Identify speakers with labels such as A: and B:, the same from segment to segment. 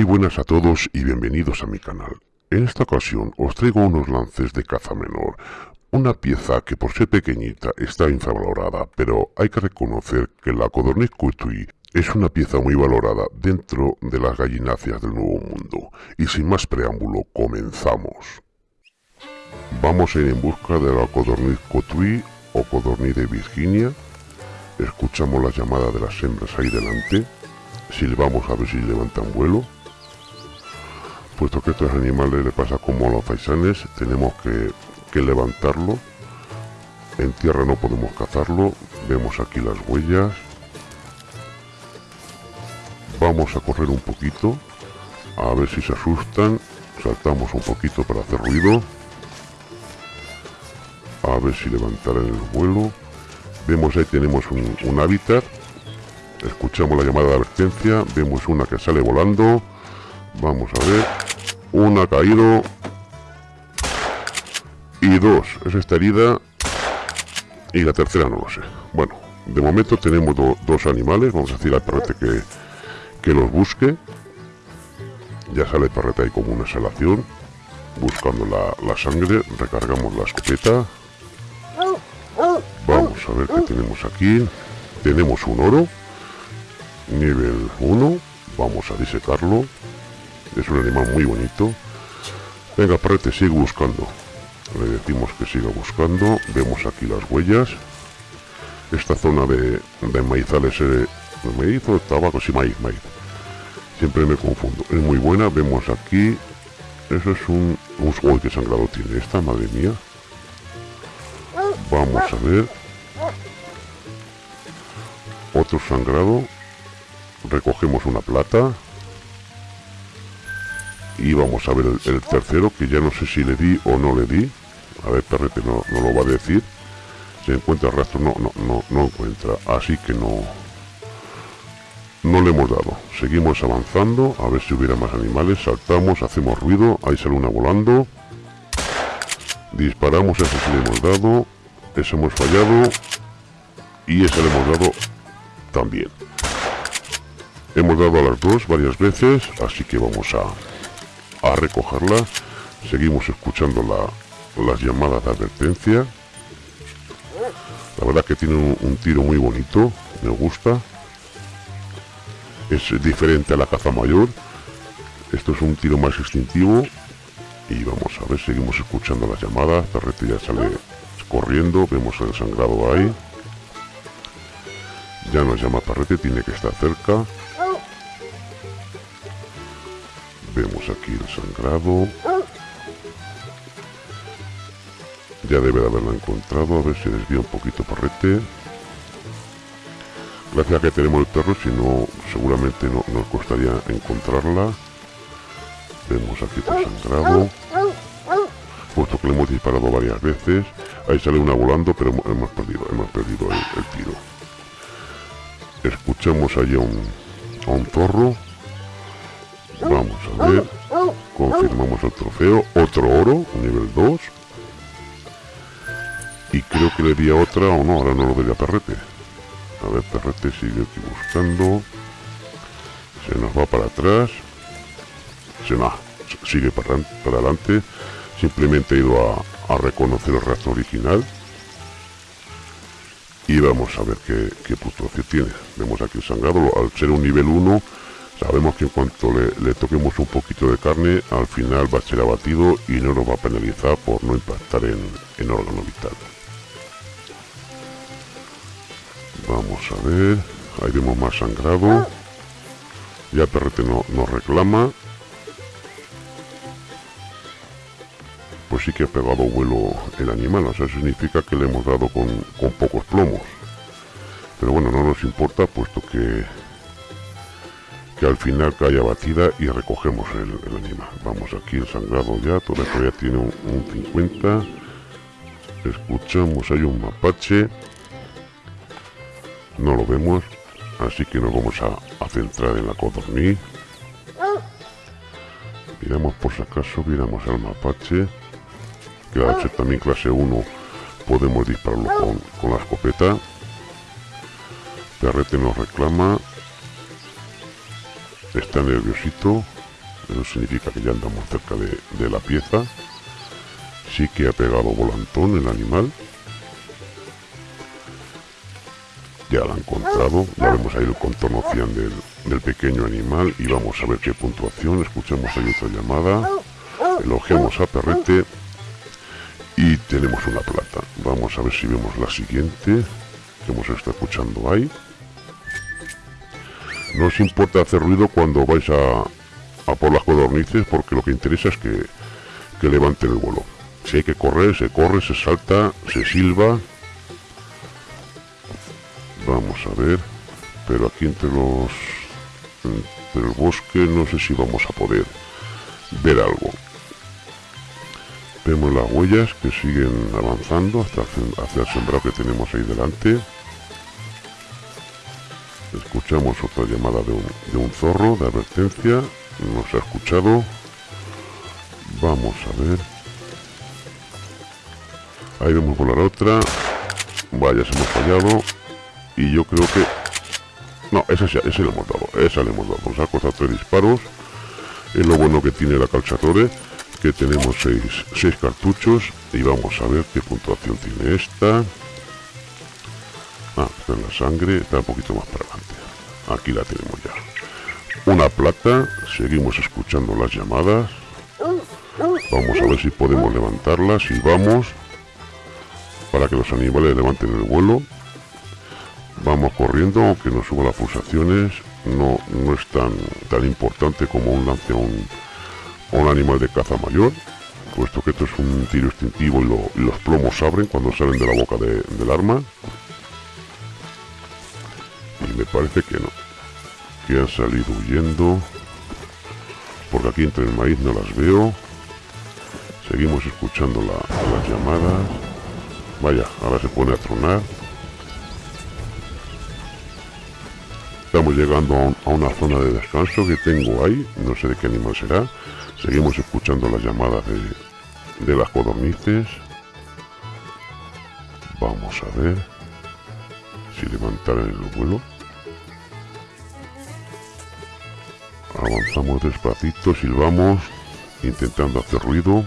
A: Muy buenas a todos y bienvenidos a mi canal. En esta ocasión os traigo unos lances de caza menor, una pieza que por ser pequeñita está infravalorada, pero hay que reconocer que la Codorniz Coutui es una pieza muy valorada dentro de las gallináceas del Nuevo Mundo. Y sin más preámbulo, comenzamos. Vamos a ir en busca de la Codorniz Coutui o Codorniz de Virginia. Escuchamos la llamada de las hembras ahí delante silbamos a ver si levantan vuelo. Puesto que estos animales le pasa como a los faisanes, tenemos que, levantarlo. En tierra no podemos cazarlo. Vemos aquí las huellas. Vamos a correr un poquito. A ver si se asustan. Saltamos un poquito para hacer ruido. A ver si levantarán el vuelo. Vemos ahí tenemos un hábitat Escuchamos la llamada de advertencia. Vemos una que sale volando. Vamos a ver. Una ha caído. Y dos. Es esta herida. Y la tercera no lo sé. Bueno, de momento tenemos dos animales. Vamos a decir al perrete que, que los busque. Ya sale el perrete ahí como una exhalación. Buscando la, la sangre. Recargamos la escopeta. Vamos a ver qué tenemos aquí. Tenemos un oro nivel 1 vamos a disecarlo es un animal muy bonito. Venga parrete sigue buscando. Le decimos que siga buscando. Vemos aquí las huellas. Esta zona de, de maizales eh, maíz o tabaco sí maíz maíz. Siempre me confundo. Es muy buena vemos aquí. Eso es un uy que sangrado tiene esta madre mía. Vamos a ver. Otro sangrado. Recogemos una plata y vamos a ver el, tercero que ya no sé si le di o no le di. A ver perrete no, no lo va a decir. Se encuentra el rastro no, no, no, no encuentra. Así que no no le hemos dado. Seguimos avanzando a ver si hubiera más animales. Saltamos hacemos ruido ahí sale una volando. Disparamos ese sí le hemos dado ese hemos fallado y ese le hemos dado también. Hemos dado a las dos varias veces, así que vamos a, a recogerla. Seguimos escuchando la, las llamadas de advertencia. La verdad que tiene un, tiro muy bonito, me gusta. Es diferente a la caza mayor. Esto es un tiro más instintivo. Y vamos a ver, seguimos escuchando las llamadas. Perrete ya sale corriendo, vemos el sangrado ahí. Ya nos llama Parrete, tiene que estar cerca. Aquí el sangrado. Ya debe de haberla encontrado. A ver si desvía un poquito Parrete. Gracias a que tenemos el perro, si no, seguramente no nos costaría encontrarla. Vemos aquí el sangrado. Puesto que le hemos disparado varias veces. Ahí sale una volando, pero hemos perdido, hemos perdido el, tiro. Escuchamos allá un, a un zorro Vamos a ver. Confirmamos el trofeo. Otro oro, nivel 2. Y creo que le di otra o no, ahora no lo doy a Perrete. A ver, Perrete sigue aquí buscando. Se nos va para atrás. Se no, sigue para, para adelante. Simplemente he ido a, a reconocer el rastro original. Y vamos a ver qué, qué puntuación tiene. Vemos aquí el sangrado. Al ser un nivel 1 Sabemos que en cuanto le, toquemos un poquito de carne, al final va a ser abatido y no nos va a penalizar por no impactar en, órgano vital. Vamos a ver, ahí vemos más sangrado. Ya el perrete no, nos reclama. Pues sí que ha pegado vuelo el animal, o sea, significa que le hemos dado con, con pocos plomos. Pero bueno, no nos importa puesto que que al final cae batida y recogemos el, animal. Vamos aquí el sangrado ya, todo esto ya tiene un, 50. Escuchamos, hay un mapache. No lo vemos, así que nos vamos a, centrar en la codorniz. Miramos por si acaso, miramos al mapache. Que al ser también clase 1 podemos dispararlo con, con la escopeta. Perrete nos reclama Está nerviosito. eso significa que ya andamos cerca de, la pieza. Sí que ha pegado volantón el animal. Ya la ha encontrado, ya vemos ahí el contorno del, del pequeño animal y vamos a ver qué puntuación. Escuchamos ahí otra llamada, elogiamos a Perrete y tenemos una plata. Vamos a ver si vemos la siguiente que hemos estado escuchando ahí. No os importa hacer ruido cuando vais a, a por las codornices porque lo que interesa es que, que levanten el vuelo. Si hay que correr, se corre, se salta, se silba. Vamos a ver. Pero aquí entre los... Entre el bosque no sé si vamos a poder ver algo. Vemos las huellas que siguen avanzando hasta hacia el sembrado que tenemos ahí delante. Escuchamos otra llamada de un, de un zorro de advertencia. Nos ha escuchado. Vamos a ver. Ahí vemos volar otra. Vaya, se hemos fallado. Y yo creo que... No, esa, ese le hemos dado. Esa le hemos dado. Nos ha costado tres disparos. Es lo bueno que tiene la calzatore. Que tenemos seis, seis cartuchos. Y vamos a ver qué puntuación tiene esta. Ah, está en la sangre, está un poquito más para adelante. Aquí la tenemos ya. Una plata, seguimos escuchando las llamadas. Vamos a ver si podemos levantarlas y vamos para que los animales levanten el vuelo. Vamos corriendo, aunque no suba las pulsaciones, no, no es tan, tan importante como un lance a un, un animal de caza mayor, puesto que esto es un tiro instintivo y, los plomos abren cuando salen de la boca del arma y me parece que no que han salido huyendo. Porque aquí entre el maíz no las veo. Seguimos escuchando las llamadas. Vaya, ahora se pone a tronar. Estamos llegando a, una zona de descanso que tengo ahí. No sé de qué animal será. Seguimos escuchando las llamadas de, de las codornices. Vamos a ver si levantar el vuelo avanzamos despacito silbamos intentando hacer ruido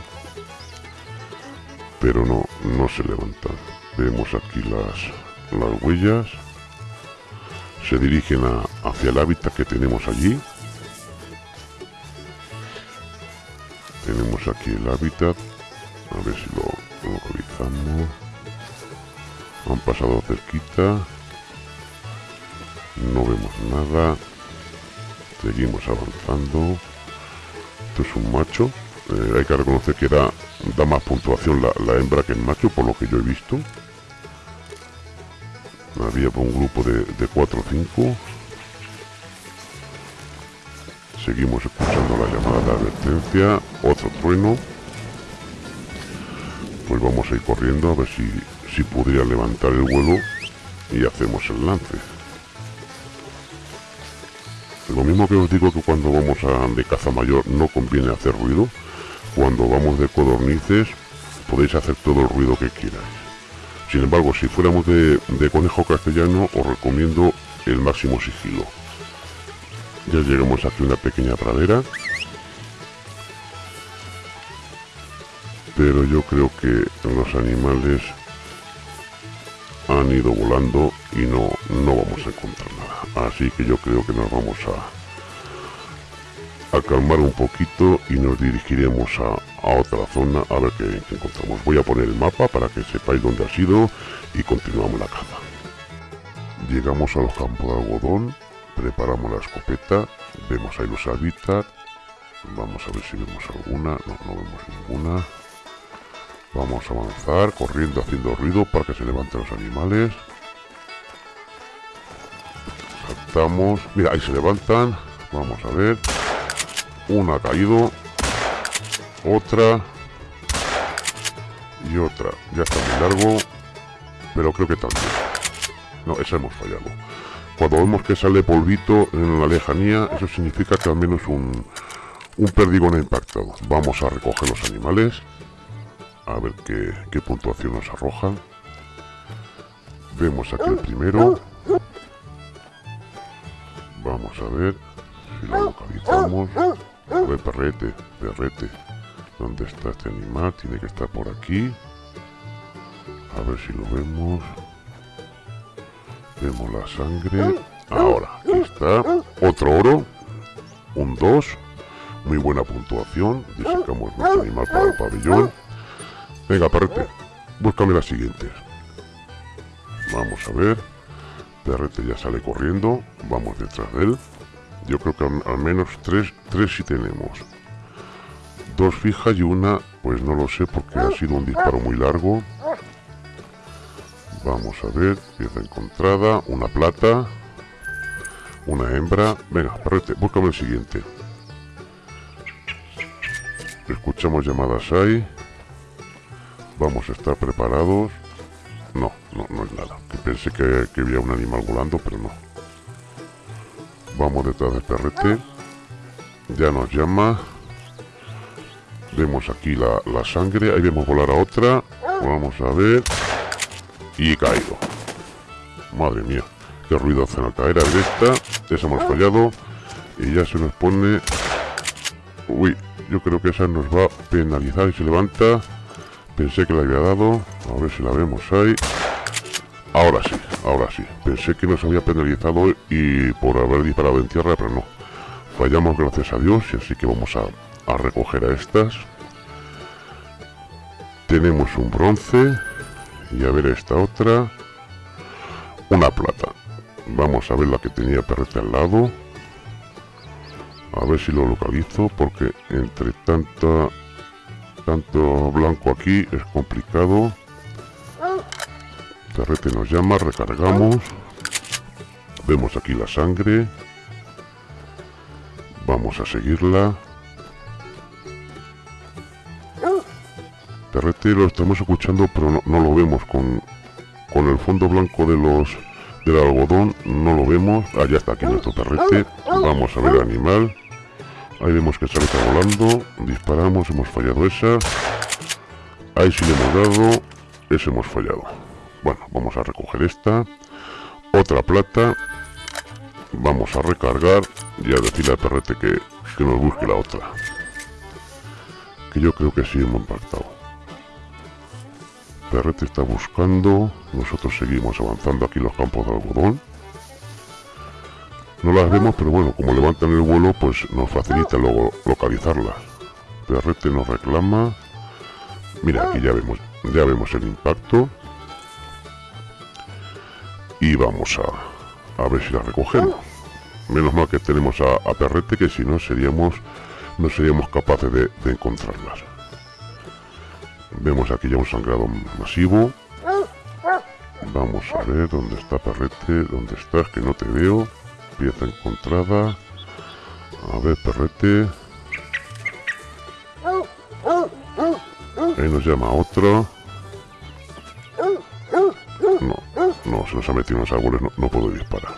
A: pero no no se levanta. Vemos aquí las las huellas. Se dirigen hacia el hábitat que tenemos allí. Tenemos aquí el hábitat. A ver si lo localizamos. Han pasado cerquita. No vemos nada seguimos avanzando. Esto es un macho eh, hay que reconocer que da, da más puntuación la, hembra que el macho por lo que yo he visto. Había un grupo de, de 4 o 5 seguimos escuchando la llamada de advertencia otro trueno. Pues vamos a ir corriendo a ver si, si podría levantar el vuelo y hacemos el lance. Lo mismo que os digo que cuando vamos a, de caza mayor no conviene hacer ruido, cuando vamos de codornices podéis hacer todo el ruido que quieras. Sin embargo, si fuéramos de, de conejo castellano, os recomiendo el máximo sigilo. Ya llegamos aquí a una pequeña pradera. Pero yo creo que los animales han ido volando y no, no vamos a encontrar nada. Así que yo creo que nos vamos a, a calmar un poquito y nos dirigiremos a, otra zona a ver qué, encontramos. Voy a poner el mapa para que sepáis dónde ha sido y continuamos la caza. Llegamos a los campos de algodón, preparamos la escopeta, vemos ahí los hábitats, vamos a ver si vemos alguna, no, no vemos ninguna. Vamos a avanzar, corriendo, haciendo ruido para que se levanten los animales. Saltamos. Mira, ahí se levantan. Vamos a ver. Una ha caído. Otra. Y otra. Ya está muy largo. Pero creo que también. No, esa hemos fallado. Cuando vemos que sale polvito en la lejanía, eso significa que al menos un, un perdigón impactado. Vamos a recoger los animales a ver qué, puntuación nos arroja. Vemos aquí el primero. Vamos a ver si lo localizamos. A ver, perrete, perrete. ¿Dónde está este animal? Tiene que estar por aquí. A ver si lo vemos. Vemos la sangre. Ahora, aquí está. Otro oro. Un 2. Muy buena puntuación. Disecamos nuestro animal para el pabellón. Venga, perrete. Búscame las siguientes. Vamos a ver. Perrete ya sale corriendo. Vamos detrás de él. Yo creo que al, menos tres, tres sí tenemos. Dos fijas y una, pues no lo sé porque ha sido un disparo muy largo. Vamos a ver, pieza encontrada, una plata, una hembra. Venga, perrete, búscame el siguiente. Escuchamos llamadas ahí. Vamos a estar preparados. No, no, no es nada. Que pensé que, que había un animal volando, pero no. Vamos detrás del perrete. Ya nos llama. Vemos aquí la, sangre. Ahí vemos volar a otra. Vamos a ver. Y caído. Madre mía. Qué ruido hace al caer. A ver esta. Esa hemos fallado. Y ya se nos pone... Uy, yo creo que esa nos va a penalizar y se levanta. Pensé que la había dado. A ver si la vemos ahí. Ahora sí, ahora sí. Pensé que nos había penalizado y por haber disparado en tierra, pero no. Fallamos gracias a Dios y así que vamos a, a recoger a estas. Tenemos un bronce y a ver esta otra. Una plata. Vamos a ver la que tenía perrete al lado. A ver si lo localizo porque entre tanta tanto blanco aquí es complicado. Terrete nos llama, recargamos. Vemos aquí la sangre. Vamos a seguirla. Terrete lo estamos escuchando, pero no, lo vemos. Con, con el fondo blanco de los del algodón no lo vemos. Allá está aquí nuestro perrete. Vamos a ver el animal. Ahí vemos que sale volando. Disparamos, hemos fallado esa. Ahí sí le hemos dado. Ese hemos fallado. Bueno, vamos a recoger esta. Otra plata. Vamos a recargar y a decirle al perrete que, que nos busque la otra. Que yo creo que sí hemos impactado. Perrete está buscando. Nosotros seguimos avanzando aquí los campos de algodón. No las vemos, pero bueno, como levantan el vuelo, pues nos facilita luego localizarlas. Perrete nos reclama. Mira, aquí ya vemos, ya vemos el impacto y vamos a, a ver si la recogemos. Menos mal que tenemos a, Perrete que si no seríamos no seríamos capaces de, encontrarlas. Vemos aquí ya un sangrado masivo. Vamos a ver dónde está Perrete, dónde estás, que no te veo. Pieza encontrada. A ver, Perrete. Ahí nos llama otro. No, se nos ha metido en los árboles, no, puedo disparar.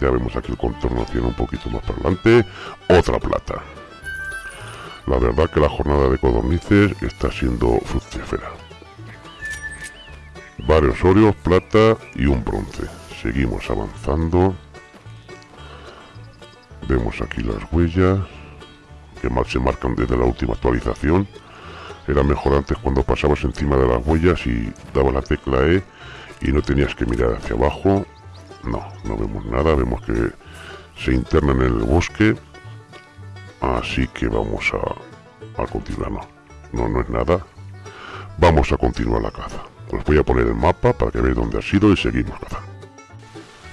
A: Ya vemos aquí el contorno tiene un poquito más para adelante. Otra plata. La verdad que la jornada de codornices está siendo fructífera. Varios óreos, plata y un bronce. Seguimos avanzando. Vemos aquí las huellas que mal se marcan desde la última actualización. Era mejor antes cuando pasabas encima de las huellas y daba la tecla E y no tenías que mirar hacia abajo. No, no vemos nada, vemos que se internan en el bosque. Así que vamos a, a continuar. No, no, no es nada. Vamos a continuar la caza. Os voy a poner el mapa para que veáis dónde ha sido y seguimos cazando.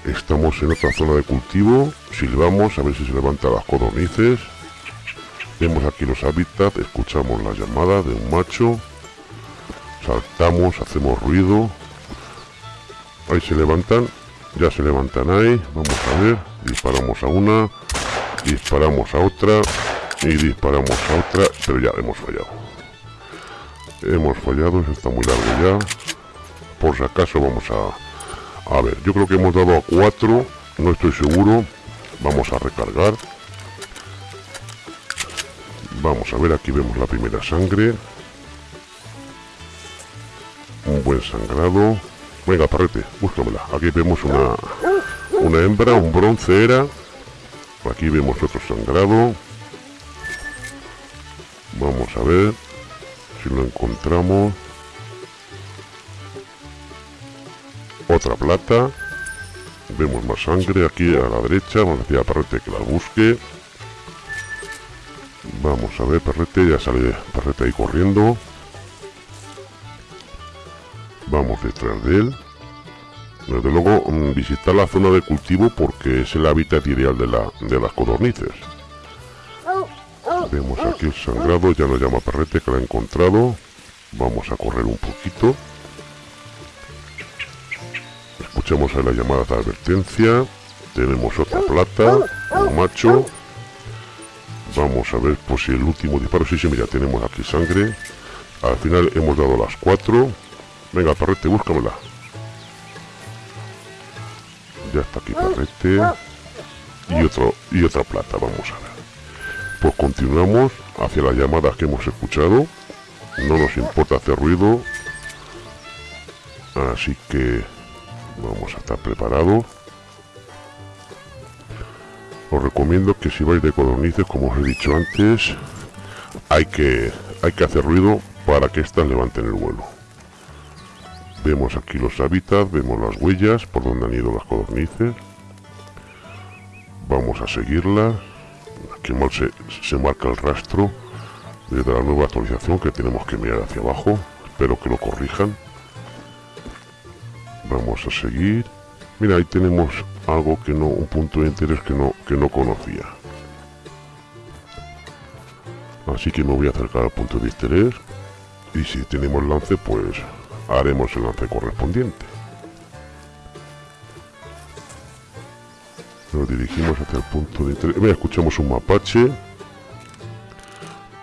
A: Estamos en otra zona de cultivo. Silbamos a ver si se levantan las codornices. Vemos aquí los hábitats, escuchamos la llamada de un macho. Saltamos, hacemos ruido. Ahí se levantan. Ya se levantan ahí. Vamos a ver. Disparamos a una. Disparamos a otra. Y disparamos a otra. Pero ya hemos fallado. Hemos fallado. Está muy largo ya. Por si acaso vamos a... A ver. Yo creo que hemos dado a cuatro. No estoy seguro. Vamos a recargar. Vamos a ver. Aquí vemos la primera sangre. Un buen sangrado. Venga, parrete, búscamela. Aquí vemos una, una hembra, un bronce era. Aquí vemos otro sangrado. Vamos a ver si lo encontramos. Otra plata. Vemos más sangre aquí a la derecha. Vamos a decir a Perrete que la busque. Vamos a ver, Perrete, ya sale Perrete ahí corriendo. Vamos detrás de él. Desde luego, mm, visitar la zona de cultivo porque es el hábitat ideal de, la, de las codornices. Vemos aquí el sangrado, ya nos llama Perrete que lo ha encontrado. Vamos a correr un poquito. Escuchamos ahí la llamada de advertencia. Tenemos otra plata, un macho. Vamos a ver pues si el último disparo, sí, sí, mira, tenemos aquí sangre. Al final hemos dado las cuatro. Venga, Perrete, búscamela. Ya está aquí Perrete. Y, otro, y otra plata, vamos a ver. Pues continuamos hacia las llamadas que hemos escuchado. No nos importa hacer ruido. Así que vamos a estar preparados. Os recomiendo que si vais de codornices, como os he dicho antes, hay que, hay que hacer ruido para que éstas levanten el vuelo. Vemos aquí los hábitats, vemos las huellas por donde han ido las codornices. Vamos a seguirlas. Aquí mal se, se marca el rastro desde la nueva actualización que tenemos que mirar hacia abajo. Espero que lo corrijan. Vamos a seguir. Mira, ahí tenemos algo que no, un punto de interés que no, que no conocía. Así que me voy a acercar al punto de interés. Y si tenemos lance, pues haremos el lance correspondiente. Nos dirigimos hacia el punto de interés. Mira, escuchamos un mapache.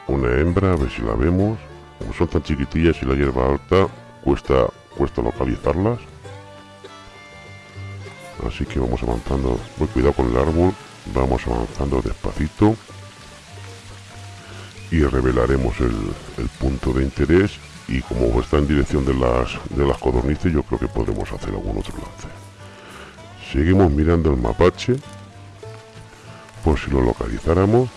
A: Una hembra, a ver si la vemos. Como son tan chiquitillas y la hierba alta, cuesta, cuesta localizarlas. Así que vamos avanzando. Muy cuidado con el árbol. Vamos avanzando despacito. Y revelaremos el, punto de interés. Y como está en dirección de las, de las codornices, yo creo que podremos hacer algún otro lance. Seguimos mirando el mapache. Por si lo localizáramos.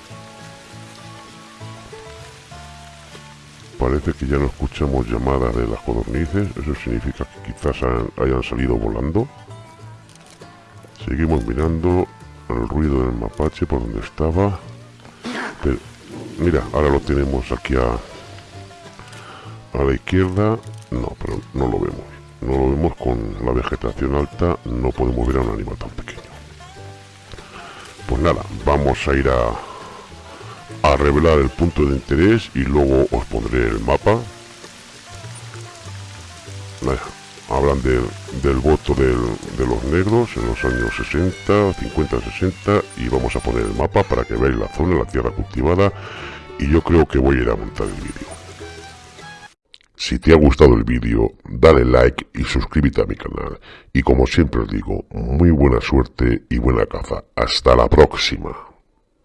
A: Parece que ya no escuchamos llamadas de las codornices. Eso significa que quizás hayan salido volando. Seguimos mirando el ruido del mapache por donde estaba. Mira, ahora lo tenemos aquí a, a la izquierda. No, pero no lo vemos. No lo vemos con la vegetación alta. No podemos ver a un animal tan pequeño. Pues nada, vamos a ir a, a revelar el punto de interés y luego os pondré el mapa. Hablan del voto de los negros en los años 60, 50, 60 y vamos a poner el mapa para que veáis la zona, la tierra cultivada y yo creo que voy a ir a montar el vídeo. Si te ha gustado el vídeo, dale like y suscríbete a mi canal. Y como siempre os digo, muy buena suerte y buena caza. Hasta la próxima.